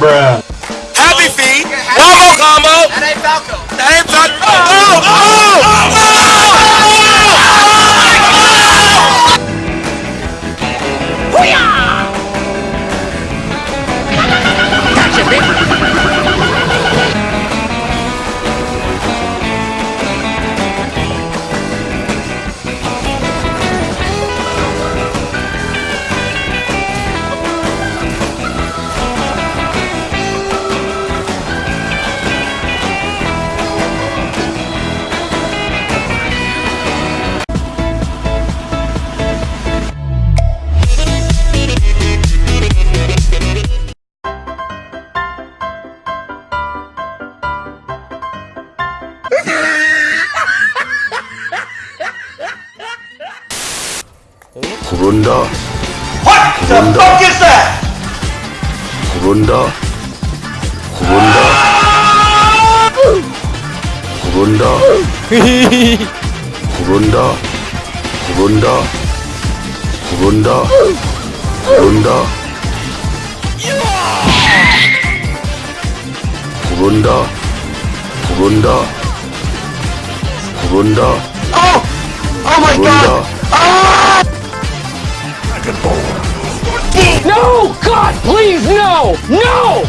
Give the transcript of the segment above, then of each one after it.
Happy feet. One more combo. That ain't Falco. That ain't Falco. Oh, oh, oh. 부른다 What the fuck is that? 부른다 부른다 부른다 부른다 부른다 부른다 부른다 부른다 부른다 부른다 Oh, oh my god. 부 and forth. No! God, please, no! No!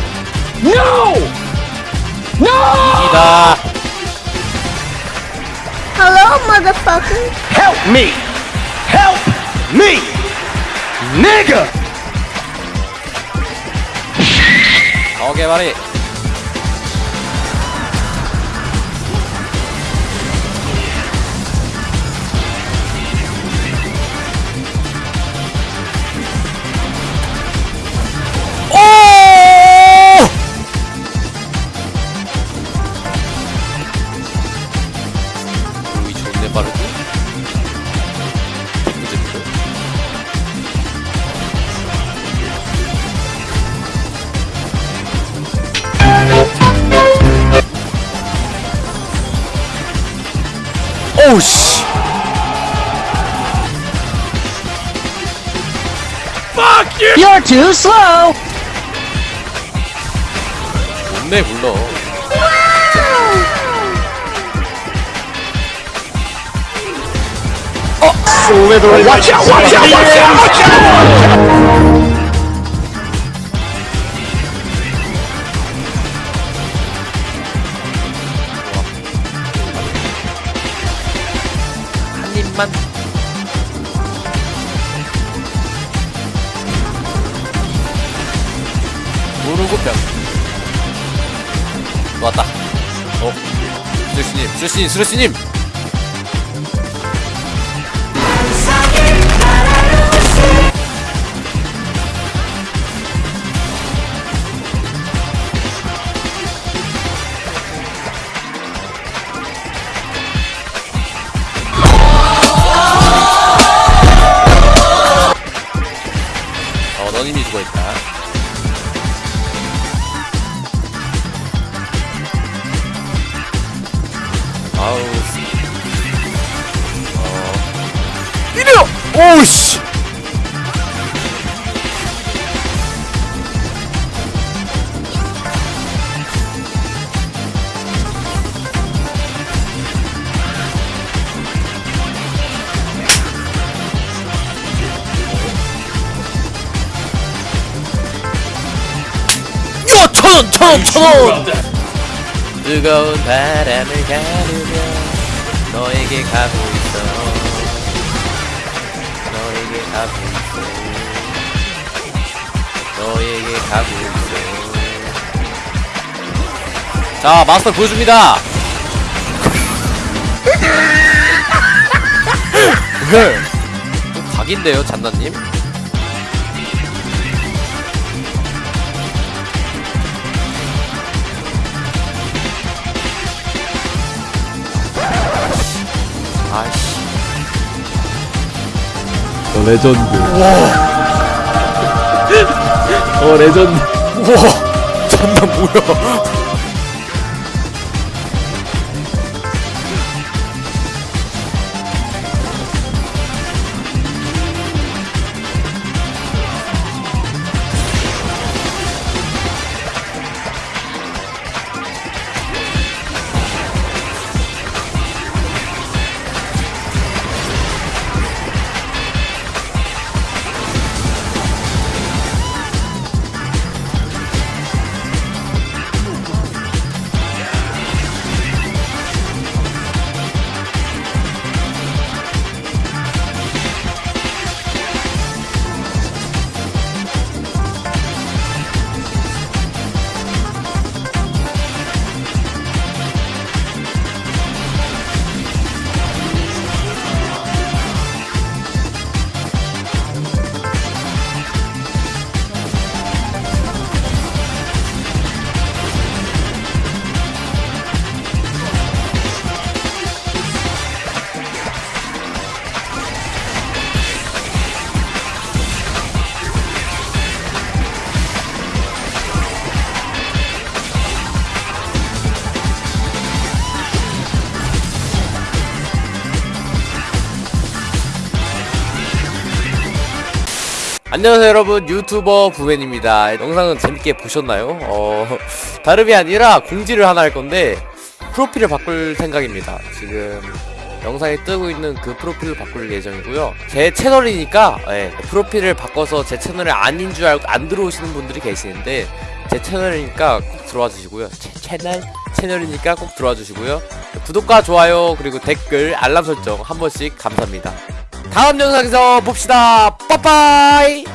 No! No! Hello, motherfucker. Help me! Help me! Nigga! Okay, buddy. You're too slow! 좋네 불러. Watch out, watch out, watch out, watch out! 한 입만. 모르고 병. 왔다. 어. 스레스님, 스레스님, 스레스님. 천 원, 천 원, 천 원! 뜨거운 바람을 가르며 너에게 가고 있어. 너에게 가고 있어. 너에게 가고 있어. 자, 마스터 보여줍니다. 네. 각인데요, 잔나님? 어, 레전드. 어, 레전드. 우와! 잔나 뭐야? 안녕하세요 여러분. 유튜버 부맨입니다. 영상은 재밌게 보셨나요? 어 다름이 아니라 공지를 하나 할 건데 프로필을 바꿀 생각입니다. 지금 영상에 뜨고 있는 그 프로필을 바꿀 예정이고요. 제 채널이니까 예, 프로필을 바꿔서 제 채널이 아닌 줄 알고 안 들어오시는 분들이 계시는데 제 채널이니까 꼭 들어와 주시고요. 제 채널? 채널이니까 꼭 들어와 주시고요. 구독과 좋아요 그리고 댓글 알람 설정 한 번씩 감사합니다 다음 영상에서 봅시다. 빠빠이